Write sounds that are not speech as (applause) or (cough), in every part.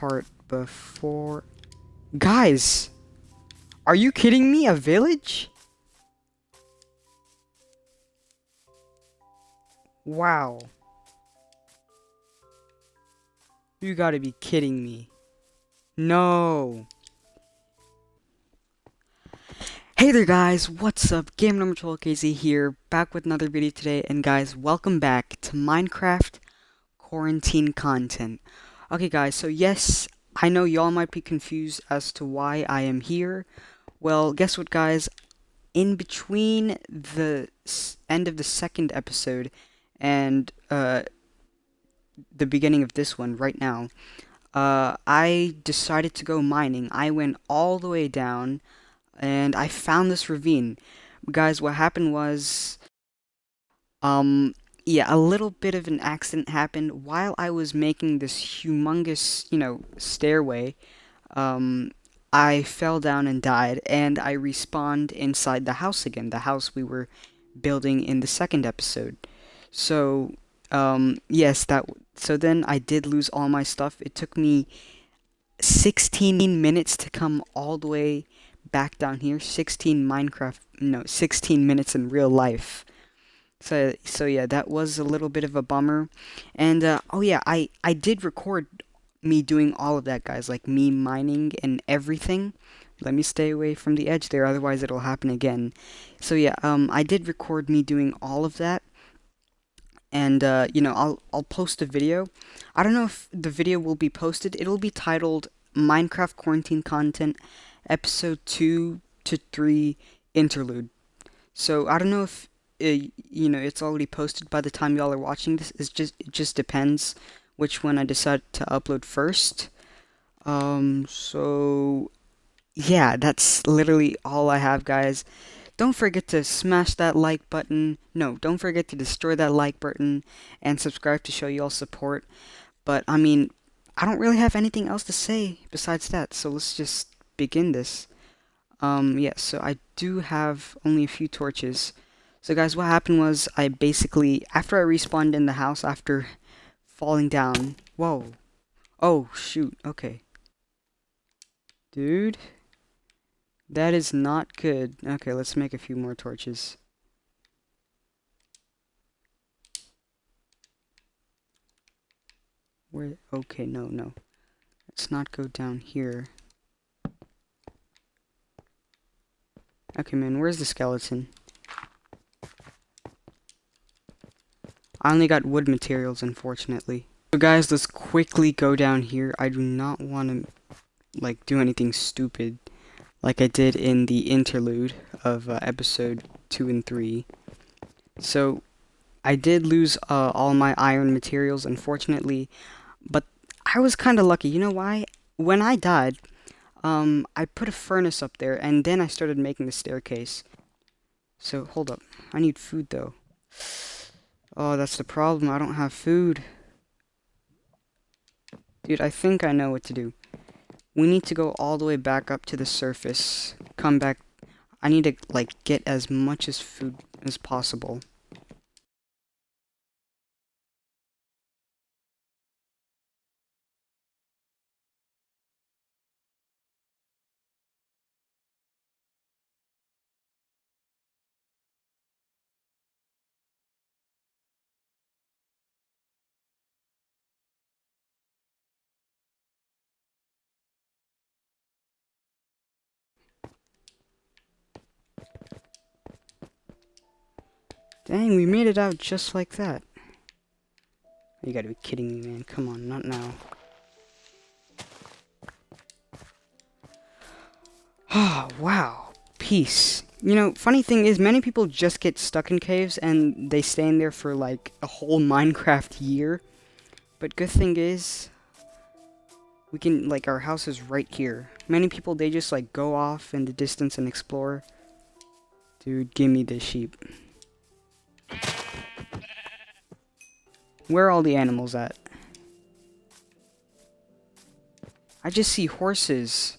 part before... Guys! Are you kidding me? A village? Wow. You gotta be kidding me. No. Hey there guys, what's up? Game number 12KZ here, back with another video today, and guys, welcome back to Minecraft quarantine content. Okay guys, so yes, I know y'all might be confused as to why I am here. Well, guess what guys? In between the end of the second episode and uh, the beginning of this one right now, uh, I decided to go mining. I went all the way down and I found this ravine. Guys, what happened was, um, yeah, a little bit of an accident happened while I was making this humongous, you know, stairway. Um, I fell down and died, and I respawned inside the house again, the house we were building in the second episode. So, um, yes, that. So then I did lose all my stuff. It took me 16 minutes to come all the way back down here. 16 Minecraft, no, 16 minutes in real life. So, so yeah, that was a little bit of a bummer. And, uh, oh yeah, I, I did record me doing all of that, guys. Like, me mining and everything. Let me stay away from the edge there, otherwise it'll happen again. So yeah, um, I did record me doing all of that. And, uh, you know, I'll, I'll post a video. I don't know if the video will be posted. It'll be titled Minecraft Quarantine Content Episode 2 to 3 Interlude. So, I don't know if it, you know it's already posted by the time y'all are watching this. It's just it just depends which one I decide to upload first. Um, so yeah, that's literally all I have, guys. Don't forget to smash that like button. No, don't forget to destroy that like button and subscribe to show y'all support. But I mean, I don't really have anything else to say besides that. So let's just begin this. Um, yeah, so I do have only a few torches. So guys, what happened was I basically, after I respawned in the house after falling down, whoa, oh shoot, okay. Dude, that is not good. Okay, let's make a few more torches. Where, okay, no, no. Let's not go down here. Okay, man, where's the skeleton? I only got wood materials, unfortunately. So guys, let's quickly go down here. I do not want to, like, do anything stupid like I did in the interlude of uh, episode 2 and 3. So, I did lose uh, all my iron materials, unfortunately, but I was kind of lucky. You know why? When I died, um, I put a furnace up there, and then I started making the staircase. So, hold up. I need food, though. Oh, that's the problem. I don't have food. Dude, I think I know what to do. We need to go all the way back up to the surface. Come back. I need to, like, get as much as food as possible. Dang, we made it out just like that. You gotta be kidding me, man. Come on, not now. Oh, (sighs) wow. Peace. You know, funny thing is, many people just get stuck in caves and they stay in there for like a whole (laughs) Minecraft year. But good thing is, we can, like, our house is right here. Many people, they just, like, go off in the distance and explore. Dude, give me the sheep. Where are all the animals at? I just see horses.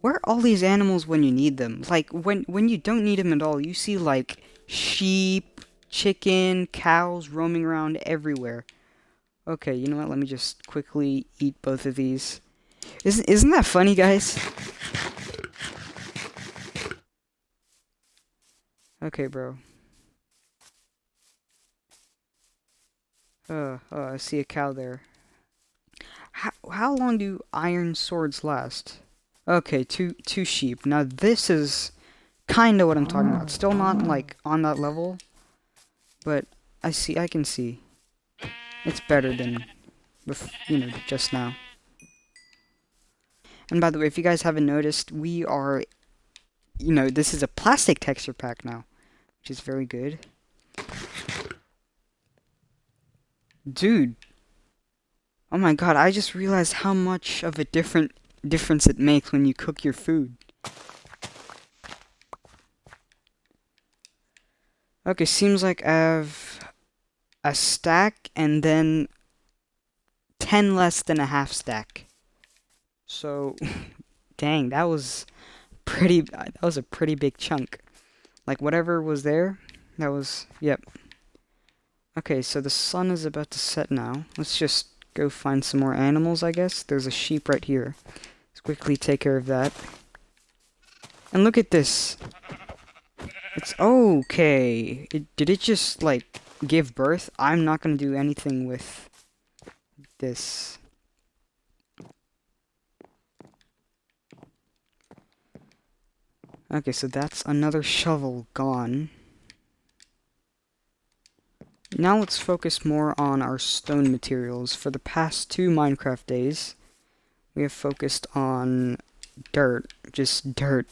Where are all these animals when you need them? Like, when, when you don't need them at all, you see, like, sheep, chicken, cows roaming around everywhere. Okay, you know what? Let me just quickly eat both of these. Isn't isn't that funny, guys? Okay, bro. Uh, oh, I see a cow there. How how long do iron swords last? Okay, two two sheep. Now this is kind of what I'm talking about. Still not like on that level, but I see I can see. It's better than, you know, just now. And by the way, if you guys haven't noticed, we are, you know, this is a plastic texture pack now, which is very good. Dude. Oh my god, I just realized how much of a different difference it makes when you cook your food. Okay, seems like I have a stack and then 10 less than a half stack. So, (laughs) dang, that was pretty, that was a pretty big chunk. Like, whatever was there, that was, yep. Okay, so the sun is about to set now. Let's just go find some more animals, I guess. There's a sheep right here. Let's quickly take care of that. And look at this. It's okay. It, did it just, like, give birth? I'm not going to do anything with this. Okay, so that's another shovel gone. Now let's focus more on our stone materials. For the past two Minecraft days, we have focused on dirt, just dirt.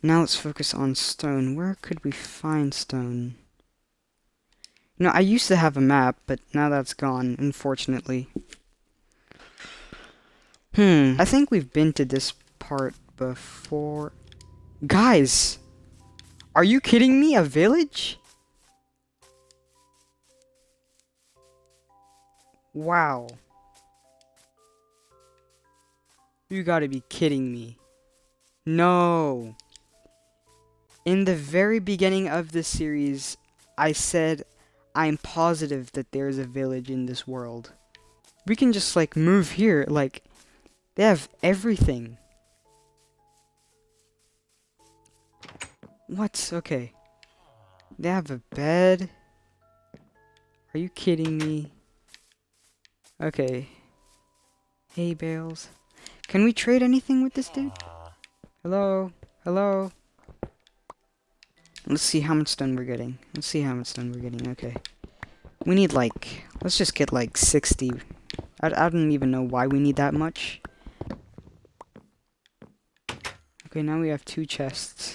Now let's focus on stone. Where could we find stone? You know, I used to have a map, but now that's gone, unfortunately. Hmm, I think we've been to this part before. Guys! Are you kidding me? A village? Wow. You gotta be kidding me. No. In the very beginning of this series, I said I'm positive that there's a village in this world. We can just, like, move here. Like, they have everything. What? Okay. They have a bed. Are you kidding me? Okay. Hay bales. Can we trade anything with this dude? Hello? Hello? Let's see how much stone we're getting. Let's see how much stone we're getting. Okay. We need like... Let's just get like 60. I, I don't even know why we need that much. Okay, now we have two chests.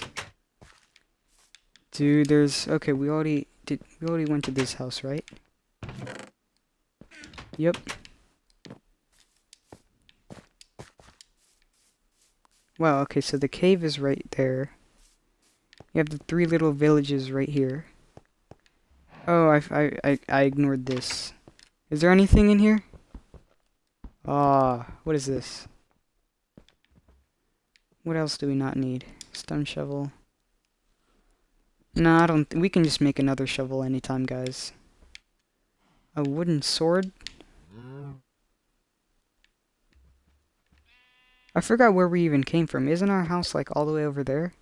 Dude, there's... Okay, we already... Did, we already went to this house, right? Yep. Well, okay, so the cave is right there. You have the three little villages right here. Oh, I, I, I, I ignored this. Is there anything in here? Ah, oh, what is this? What else do we not need? Stone shovel. No, I don't. we can just make another shovel anytime, guys. A wooden sword? I forgot where we even came from. Isn't our house like all the way over there?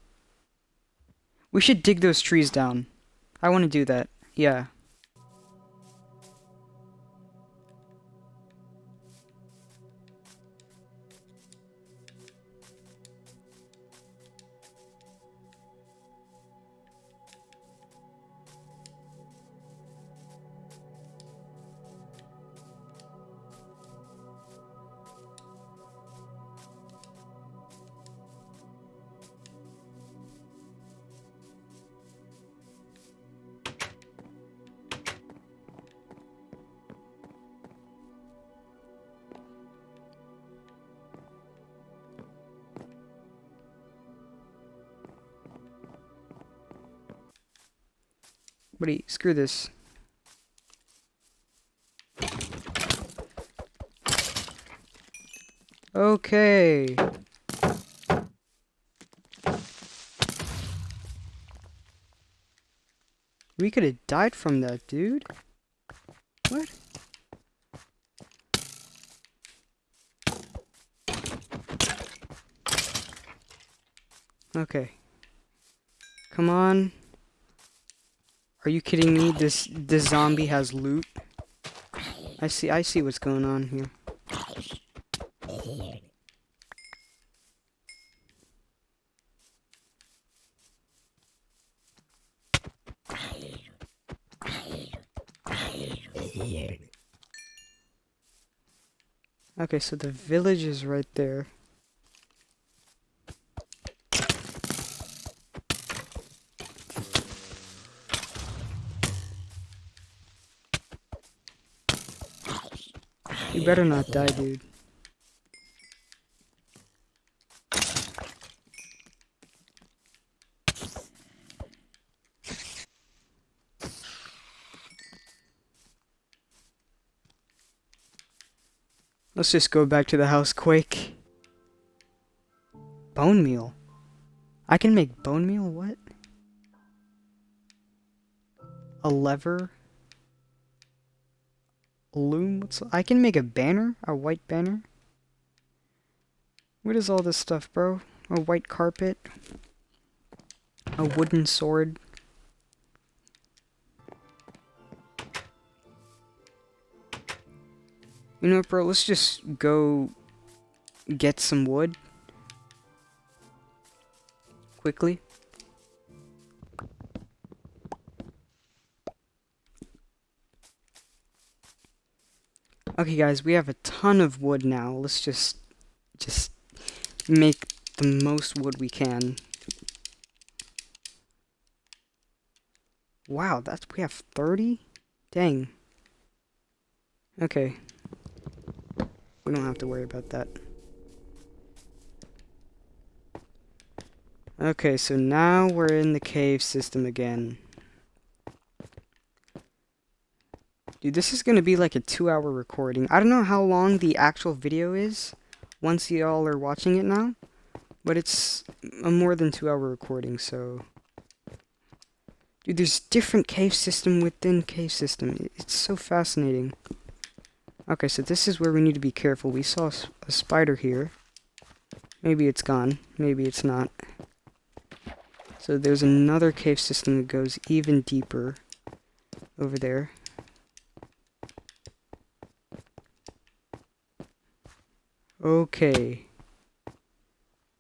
We should dig those trees down. I want to do that. Yeah. Buddy, screw this. Okay. We could have died from that, dude. What? Okay. Come on. Are you kidding me? This this zombie has loot. I see I see what's going on here. Okay, so the village is right there. You better not die, dude. Let's just go back to the house quick. Bone meal. I can make bone meal? What? A lever? Loom? What's I can make a banner? A white banner? What is all this stuff, bro? A white carpet? A wooden sword? You know bro? Let's just go get some wood. Quickly. Okay, guys, we have a ton of wood now. Let's just, just make the most wood we can. Wow, that's, we have 30? Dang. Okay. We don't have to worry about that. Okay, so now we're in the cave system again. Dude, this is going to be like a two-hour recording. I don't know how long the actual video is once y'all are watching it now, but it's a more than two-hour recording, so... Dude, there's different cave system within cave system. It's so fascinating. Okay, so this is where we need to be careful. We saw a spider here. Maybe it's gone. Maybe it's not. So there's another cave system that goes even deeper over there. Okay.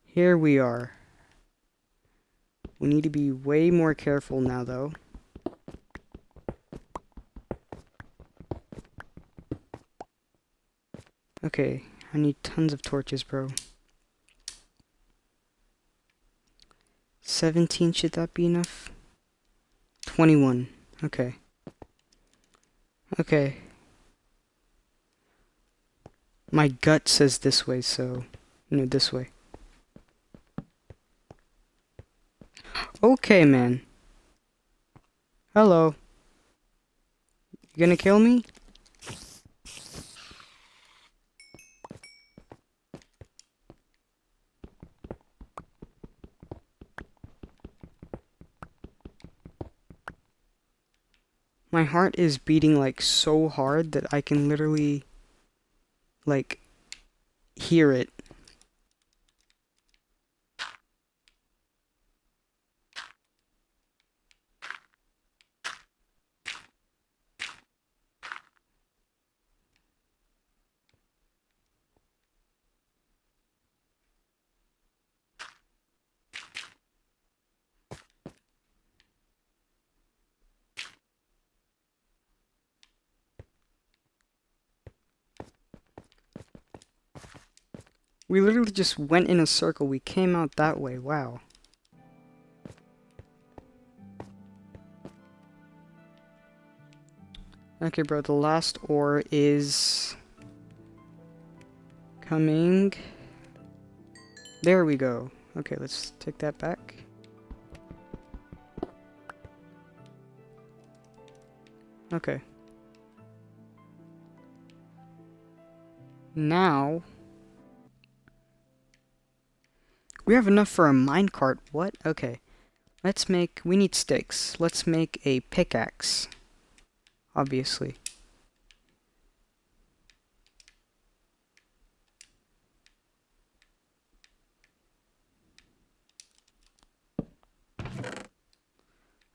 Here we are. We need to be way more careful now, though. Okay, I need tons of torches, bro. 17, should that be enough? 21, okay. Okay. My gut says this way, so, you know, this way. Okay, man. Hello. You gonna kill me? My heart is beating like so hard that I can literally like hear it We literally just went in a circle. We came out that way. Wow. Okay, bro, the last ore is coming. There we go. Okay, let's take that back. Okay. Now, We have enough for a minecart. What? Okay. Let's make... We need sticks. Let's make a pickaxe. Obviously.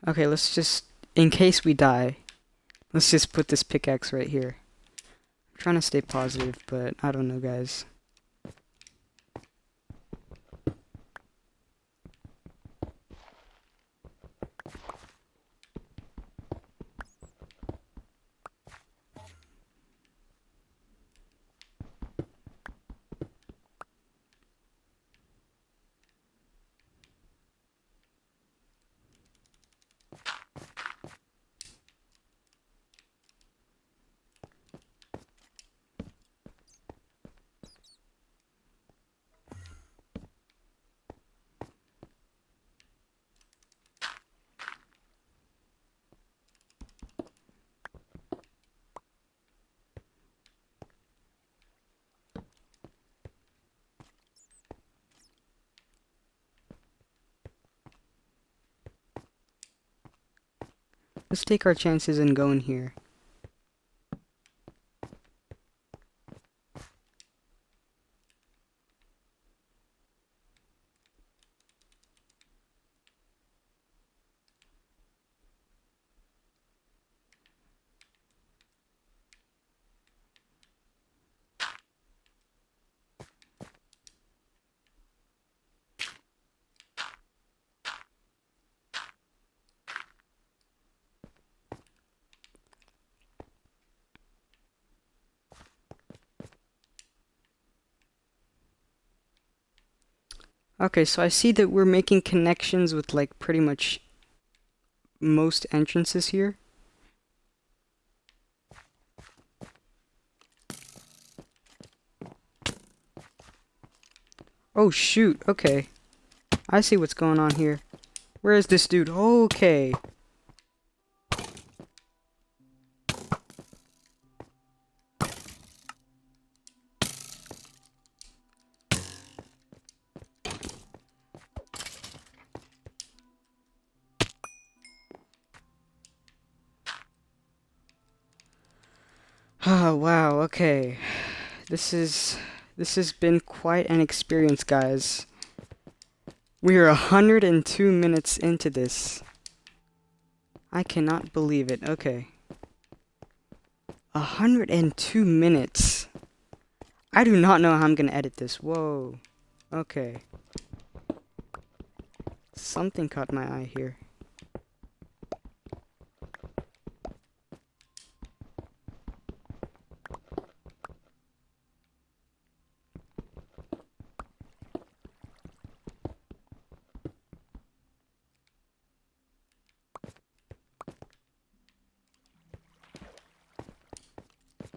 Okay, let's just, in case we die, let's just put this pickaxe right here. I'm trying to stay positive, but I don't know, guys. Let's take our chances and go in here. Okay, so I see that we're making connections with like pretty much most entrances here. Oh shoot, okay. I see what's going on here. Where is this dude? Okay. Oh, wow, okay. This is... This has been quite an experience, guys. We are 102 minutes into this. I cannot believe it. Okay. 102 minutes. I do not know how I'm gonna edit this. Whoa. Okay. Something caught my eye here.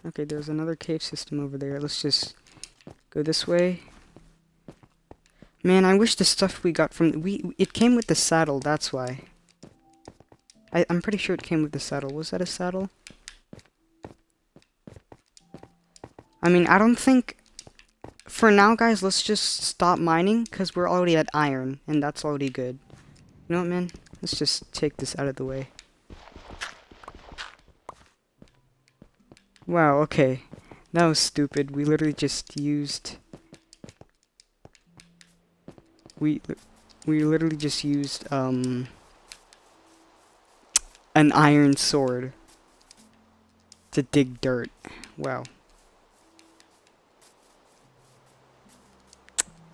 Okay, there's another cave system over there. Let's just go this way. Man, I wish the stuff we got from... we It came with the saddle, that's why. I, I'm pretty sure it came with the saddle. Was that a saddle? I mean, I don't think... For now, guys, let's just stop mining, because we're already at iron, and that's already good. You know what, man? Let's just take this out of the way. Wow, okay. That was stupid. We literally just used... We, we literally just used, um... An iron sword. To dig dirt. Wow.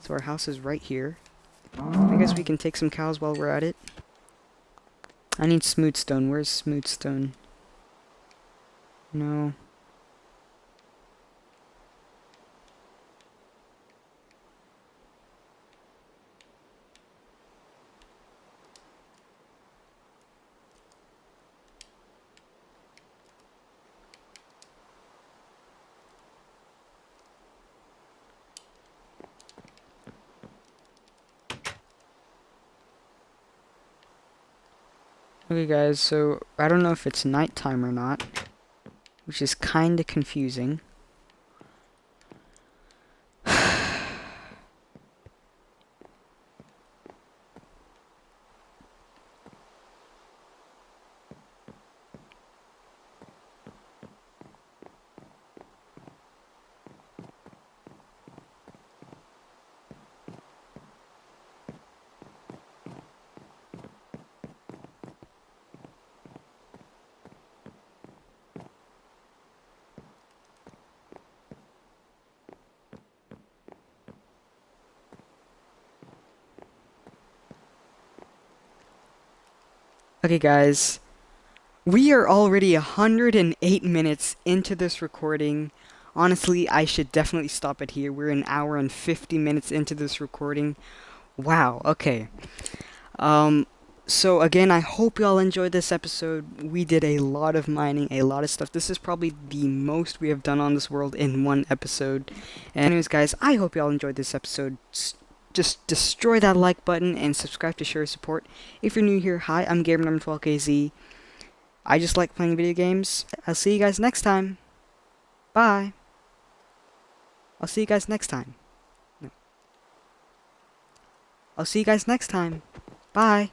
So our house is right here. I guess we can take some cows while we're at it. I need smooth stone. Where's smooth stone? No. Okay guys, so I don't know if it's nighttime or not, which is kinda confusing. Okay, guys. We are already 108 minutes into this recording. Honestly, I should definitely stop it here. We're an hour and 50 minutes into this recording. Wow, okay. Um, so again, I hope y'all enjoyed this episode. We did a lot of mining, a lot of stuff. This is probably the most we have done on this world in one episode. Anyways, guys, I hope y'all enjoyed this episode. Just destroy that like button and subscribe to share support. If you're new here, hi, I'm Gamer number 12KZ. I just like playing video games. I'll see you guys next time. Bye. I'll see you guys next time. No. I'll see you guys next time. Bye.